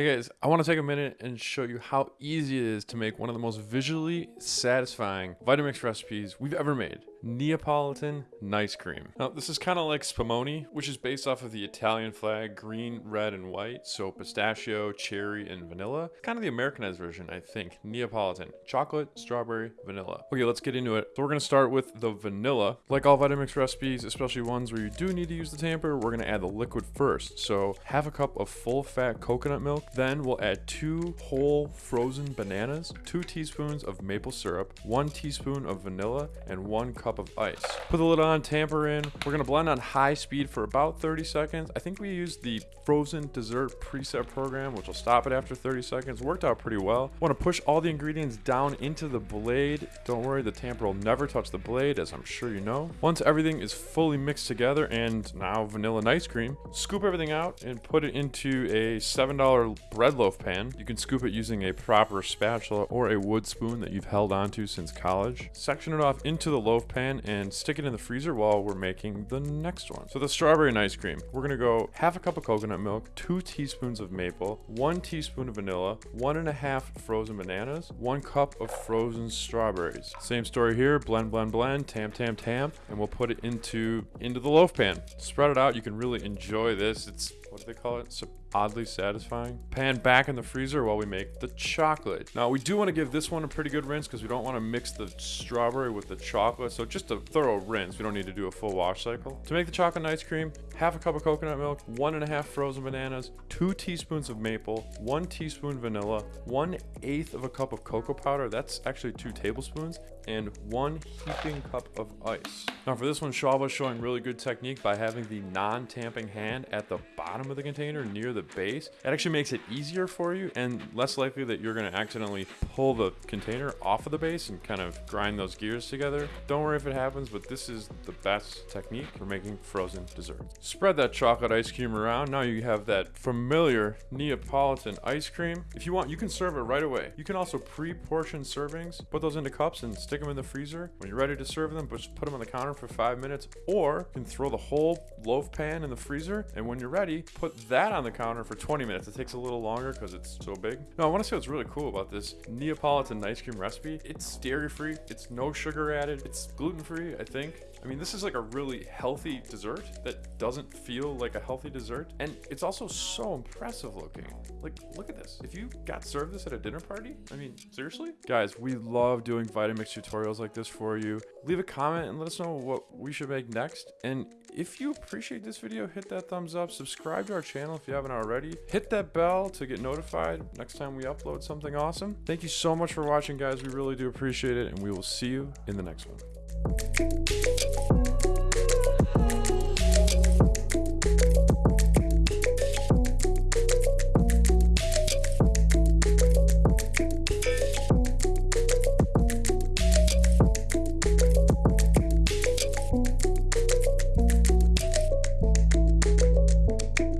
Hey guys, I want to take a minute and show you how easy it is to make one of the most visually satisfying Vitamix recipes we've ever made. Neapolitan nice cream. Now, this is kind of like spumoni, which is based off of the Italian flag, green, red, and white. So pistachio, cherry, and vanilla. Kind of the Americanized version, I think. Neapolitan. Chocolate, strawberry, vanilla. Okay, let's get into it. So we're to start with the vanilla. Like all Vitamix recipes, especially ones where you do need to use the tamper, we're to add the liquid first. So half a cup of full fat coconut milk. Then we'll add two whole frozen bananas, two teaspoons of maple syrup, one teaspoon of vanilla, and one cup of ice. Put the lid on, tamper in. We're gonna blend on high speed for about 30 seconds. I think we used the frozen dessert preset program, which will stop it after 30 seconds. Worked out pretty well. Want to push all the ingredients down into the blade. Don't worry, the tamper will never touch the blade, as I'm sure you know. Once everything is fully mixed together and now vanilla and ice cream, scoop everything out and put it into a $7 bread loaf pan. You can scoop it using a proper spatula or a wood spoon that you've held onto since college. Section it off into the loaf pan and stick it in the freezer while we're making the next one. So the strawberry and ice cream, we're gonna go half a cup of coconut milk, two teaspoons of maple, one teaspoon of vanilla, one and a half frozen bananas, one cup of frozen strawberries. Same story here, blend, blend, blend, tam, tam, tam, and we'll put it into, into the loaf pan. Spread it out, you can really enjoy this. It's what do they call it? So oddly satisfying. Pan back in the freezer while we make the chocolate. Now we do want to give this one a pretty good rinse because we don't want to mix the strawberry with the chocolate. So just a thorough rinse. We don't need to do a full wash cycle. To make the chocolate ice cream, half a cup of coconut milk, one and a half frozen bananas, two teaspoons of maple, one teaspoon vanilla, one eighth of a cup of cocoa powder. That's actually two tablespoons and one heaping cup of ice. Now for this one, is showing really good technique by having the non-tamping hand at the bottom of the container near the base. It actually makes it easier for you and less likely that you're gonna accidentally pull the container off of the base and kind of grind those gears together. Don't worry if it happens, but this is the best technique for making frozen desserts. Spread that chocolate ice cream around. Now you have that familiar Neapolitan ice cream. If you want, you can serve it right away. You can also pre-portion servings, put those into cups and stick them in the freezer. When you're ready to serve them, just put them on the counter for five minutes, or you can throw the whole loaf pan in the freezer, and when you're ready, put that on the counter for 20 minutes. It takes a little longer because it's so big. Now, I want to say what's really cool about this Neapolitan ice cream recipe. It's dairy-free, it's no sugar added, it's gluten-free, I think. I mean, this is like a really healthy dessert that doesn't feel like a healthy dessert. And it's also so impressive looking. Like, look at this. If you got served this at a dinner party, I mean, seriously? Guys, we love doing Vitamix tutorials like this for you. Leave a comment and let us know what we should make next. And if you appreciate this video, hit that thumbs up, subscribe to our channel if you haven't already, hit that bell to get notified next time we upload something awesome. Thank you so much for watching, guys. We really do appreciate it, and we will see you in the next one.